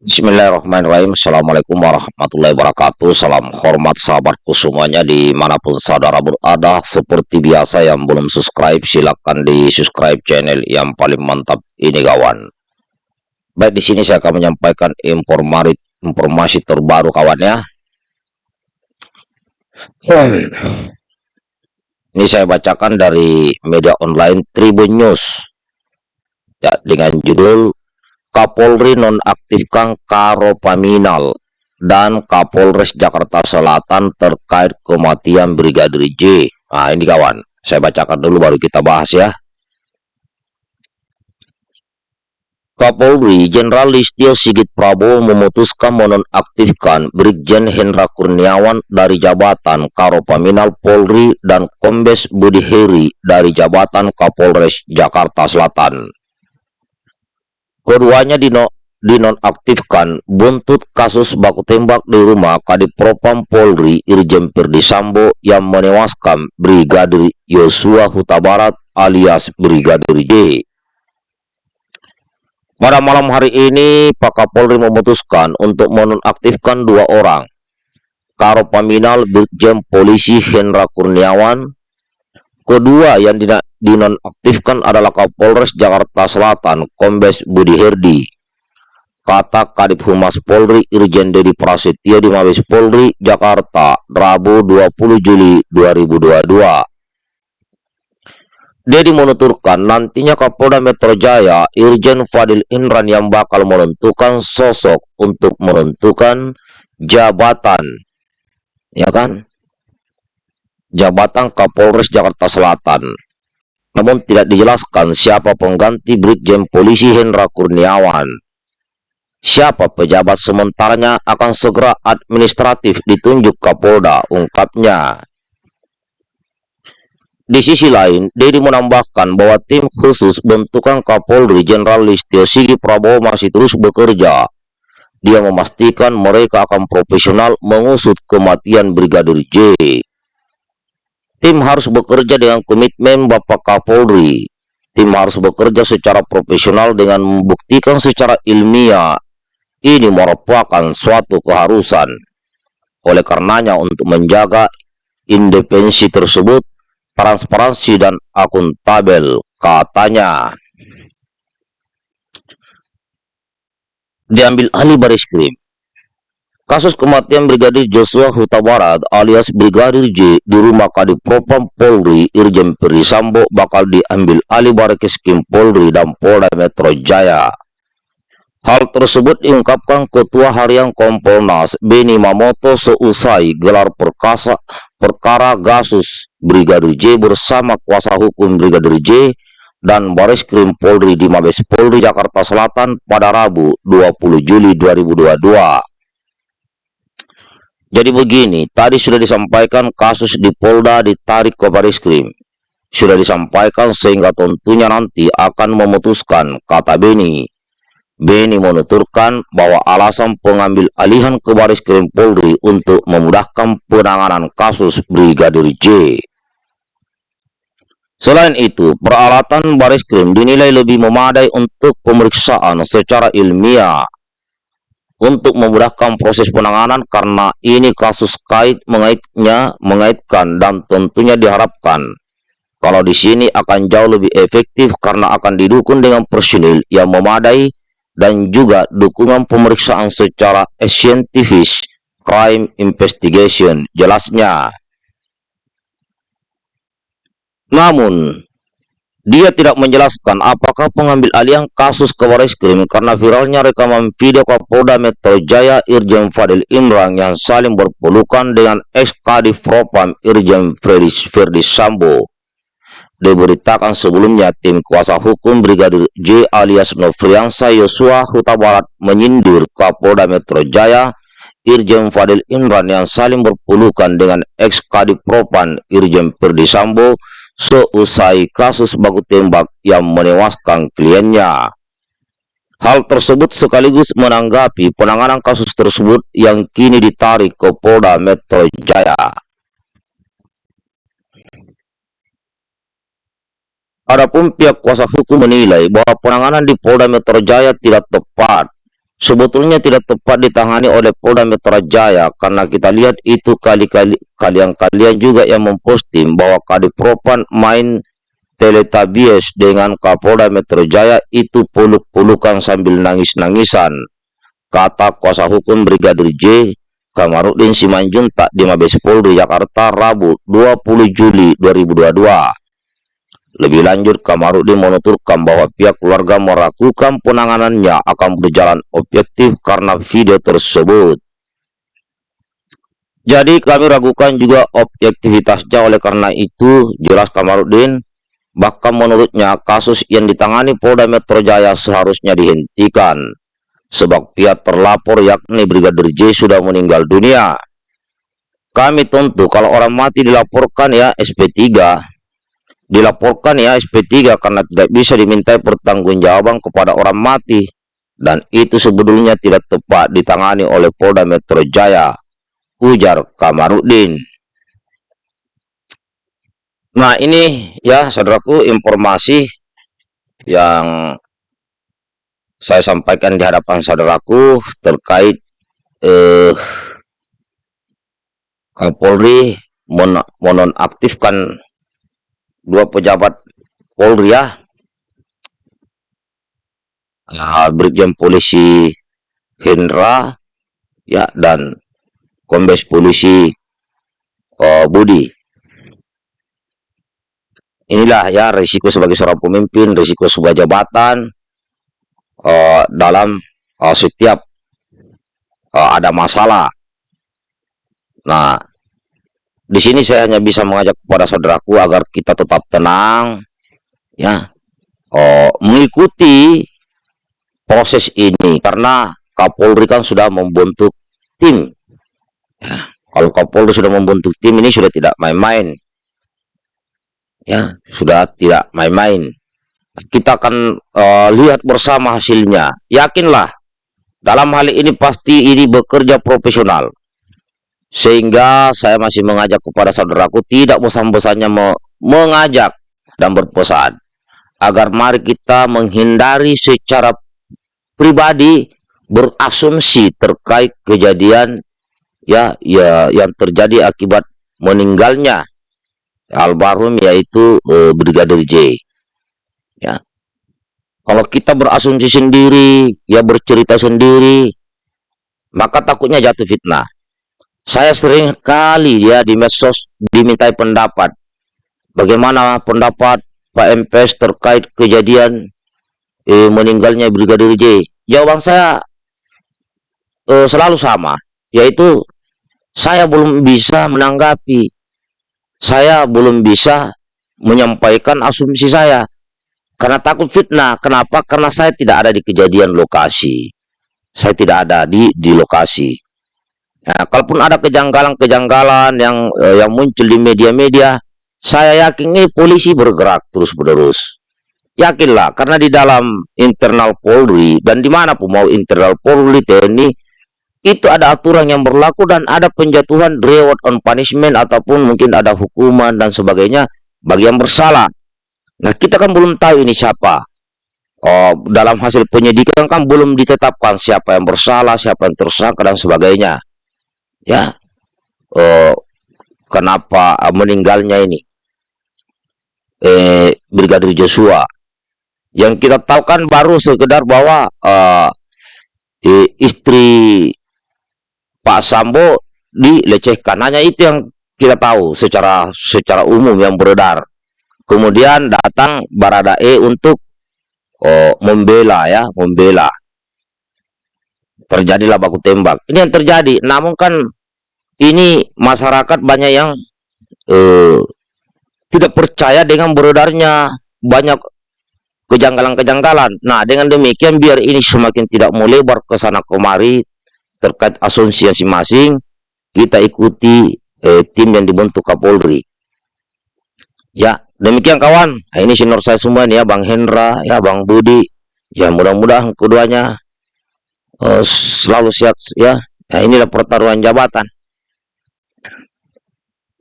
Bismillahirrahmanirrahim. Assalamualaikum warahmatullahi wabarakatuh. Salam hormat sahabatku semuanya Di mana pun saudara berada. Seperti biasa yang belum subscribe Silahkan di subscribe channel yang paling mantap ini kawan. Baik di sini saya akan menyampaikan informasi, informasi terbaru kawan ya. Ini saya bacakan dari media online Tribun News. Ya dengan judul Kapolri nonaktifkan Karopaminal dan Kapolres Jakarta Selatan terkait kematian Brigadir J. Nah, ini kawan, saya bacakan dulu baru kita bahas ya. Kapolri Jenderal Listio Sigit Prabowo memutuskan menonaktifkan Brigjen Hendra Kurniawan dari jabatan Karopaminal Polri dan Kombes Budi Heri dari jabatan Kapolres Jakarta Selatan. Keduanya dino, dinonaktifkan buntut kasus baku tembak di rumah Kadipropam Polri Irjen Perdi Sambo yang menewaskan Brigadir Yosua Huta Barat alias Brigadir J. Pada malam hari ini, Pak Kapolri memutuskan untuk menonaktifkan dua orang. Karopaminal Brigjen Polisi Hendra Kurniawan. Kedua yang dinonaktifkan adalah Kapolres Jakarta Selatan, Kombes Budi Herdi. Kata Kadip Humas Polri Irjen Dedi Prasetyo di Mabes Polri, Jakarta, Rabu 20 Juli 2022. Dedi menuturkan nantinya Kapolda Metro Jaya Irjen Fadil Indran yang bakal menentukan sosok untuk menentukan jabatan. Ya kan? Jabatan Kapolres Jakarta Selatan namun tidak dijelaskan siapa pengganti Brigjen Polisi Hendra Kurniawan. Siapa pejabat sementaranya akan segera administratif ditunjuk Kapolda, ungkapnya. Di sisi lain, Dedi menambahkan bahwa tim khusus bentukan Kapolri Jenderal Listio Sigi Prabowo masih terus bekerja. Dia memastikan mereka akan profesional mengusut kematian Brigadir J. Tim harus bekerja dengan komitmen Bapak Kapolri. Tim harus bekerja secara profesional dengan membuktikan secara ilmiah. Ini merupakan suatu keharusan. Oleh karenanya untuk menjaga independensi tersebut, transparansi dan akuntabel, katanya. Diambil ahli baris krim. Kasus kematian Brigadir Joshua Huta Barat alias Brigadir J di rumah Kadipropam Polri Irjen Perisambo bakal diambil alih Barekeskrim Polri dan Polda Metro Jaya. Hal tersebut diungkapkan Ketua Harian Kompolnas Beni Mamoto seusai gelar perkasa perkara Gasus Brigadir J bersama kuasa hukum Brigadir J dan Baris Krim Polri di Mabes Polri Jakarta Selatan pada Rabu 20 Juli 2022. Jadi begini, tadi sudah disampaikan kasus di Polda ditarik ke Baris Krim. Sudah disampaikan sehingga tentunya nanti akan memutuskan, kata Beni. Beni menuturkan bahwa alasan pengambil alihan ke Baris Krim Polri untuk memudahkan penanganan kasus Brigadir J. Selain itu, peralatan Baris Krim dinilai lebih memadai untuk pemeriksaan secara ilmiah untuk memudahkan proses penanganan karena ini kasus kait mengaitnya mengaitkan dan tentunya diharapkan. Kalau di sini akan jauh lebih efektif karena akan didukung dengan personil yang memadai dan juga dukungan pemeriksaan secara scientific crime investigation jelasnya. Namun dia tidak menjelaskan apakah pengambil alih kasus ke Krim karena viralnya rekaman video Kapolda Metro Jaya Irjen Fadil Imran yang saling berpelukan dengan ex Kadif Propam Irjen Ferdi Sambo. Diberitakan sebelumnya tim kuasa hukum Brigadir J alias Nofriansa Yosua Huta Barat menyindir Kapolda Metro Jaya Irjen Fadil Imran yang saling berpelukan dengan ex Kadif Propam Irjen Ferdi Sambo seusai kasus baku tembak yang menewaskan kliennya. Hal tersebut sekaligus menanggapi penanganan kasus tersebut yang kini ditarik ke Polda Metro Jaya. Adapun pihak kuasa hukum menilai bahwa penanganan di Polda Metro Jaya tidak tepat sebetulnya tidak tepat ditangani oleh Polda Metro Jaya karena kita lihat itu kali-kali kalian-kalian juga yang memposting bahwa Kadipropam main teletabies dengan Kapolda Metro Jaya itu peluk-pelukan sambil nangis-nangisan. Kata kuasa hukum Brigadir J Kamarudin Simanjuntak di Mabes Polri Jakarta Rabu 20 Juli 2022 lebih lanjut, Kamarudin menuturkan bahwa pihak keluarga meragukan penanganannya akan berjalan objektif karena video tersebut. Jadi kami ragukan juga objektivitasnya oleh karena itu jelas Kamarudin bahkan menurutnya kasus yang ditangani Polda Metro Jaya seharusnya dihentikan sebab pihak terlapor yakni Brigadir J sudah meninggal dunia. Kami tentu kalau orang mati dilaporkan ya SP3 dilaporkan ya SP3 karena tidak bisa dimintai pertanggungjawaban kepada orang mati. Dan itu sebetulnya tidak tepat ditangani oleh Polda Metro Jaya ujar Kamarudin. Nah ini ya saudaraku informasi yang saya sampaikan di hadapan saudaraku terkait eh, Kapolri menonaktifkan dua pejabat Polri ya, uh, Brigjen Polisi Hendra ya dan Kombes Polisi uh, Budi. Inilah ya risiko sebagai seorang pemimpin, risiko sebuah jabatan uh, dalam uh, setiap uh, ada masalah. Nah, di sini saya hanya bisa mengajak kepada saudaraku agar kita tetap tenang, ya, oh, mengikuti proses ini karena Kapolri kan sudah membentuk tim. Ya, kalau Kapolri sudah membentuk tim ini sudah tidak main-main, ya, sudah tidak main-main. Kita akan uh, lihat bersama hasilnya. Yakinlah, dalam hal ini pasti ini bekerja profesional sehingga saya masih mengajak kepada saudaraku tidak bosan-bosannya me mengajak dan berpesan agar mari kita menghindari secara pribadi berasumsi terkait kejadian ya ya yang terjadi akibat meninggalnya almarhum yaitu uh, Brigadir J. Ya. Kalau kita berasumsi sendiri, ya bercerita sendiri, maka takutnya jatuh fitnah. Saya sering kali ya di medsos dimintai pendapat. Bagaimana pendapat Pak MPS terkait kejadian eh, meninggalnya Brigadir J? Jawaban saya eh, selalu sama, yaitu saya belum bisa menanggapi. Saya belum bisa menyampaikan asumsi saya. Karena takut fitnah. Kenapa? Karena saya tidak ada di kejadian lokasi. Saya tidak ada di, di lokasi. Nah, kalaupun ada kejanggalan-kejanggalan yang eh, yang muncul di media-media, saya yakin ini polisi bergerak terus-menerus. Yakinlah, karena di dalam internal Polri dan di mana pun mau internal Polri TNI itu ada aturan yang berlaku dan ada penjatuhan reward on punishment ataupun mungkin ada hukuman dan sebagainya bagi yang bersalah. Nah, kita kan belum tahu ini siapa. Oh, dalam hasil penyidikan kan belum ditetapkan siapa yang bersalah, siapa yang tersangka dan sebagainya ya. Oh, kenapa meninggalnya ini? Eh, Brigadir Joshua. Yang kita tahu kan baru sekedar bahwa eh, istri Pak Sambo dilecehkan. Hanya itu yang kita tahu secara secara umum yang beredar. Kemudian datang Baradae untuk oh, membela ya membela terjadilah baku tembak. Ini yang terjadi. Namun kan ini masyarakat banyak yang eh, tidak percaya dengan beredarnya banyak kejanggalan-kejanggalan. Nah, dengan demikian biar ini semakin tidak melebar ke sana kemari terkait asumsi masing-masing, kita ikuti eh, tim yang dibentuk Kapolri. Ya, demikian kawan. Nah, ini senior saya semua nih ya, Bang Hendra, ya Bang Budi. Ya, mudah-mudahan keduanya uh, selalu siap ya. Nah, inilah pertaruhan jabatan.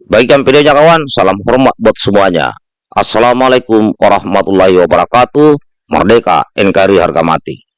Baikkan videonya kawan, salam hormat buat semuanya. Assalamualaikum warahmatullahi wabarakatuh. Merdeka, NKRI harga mati.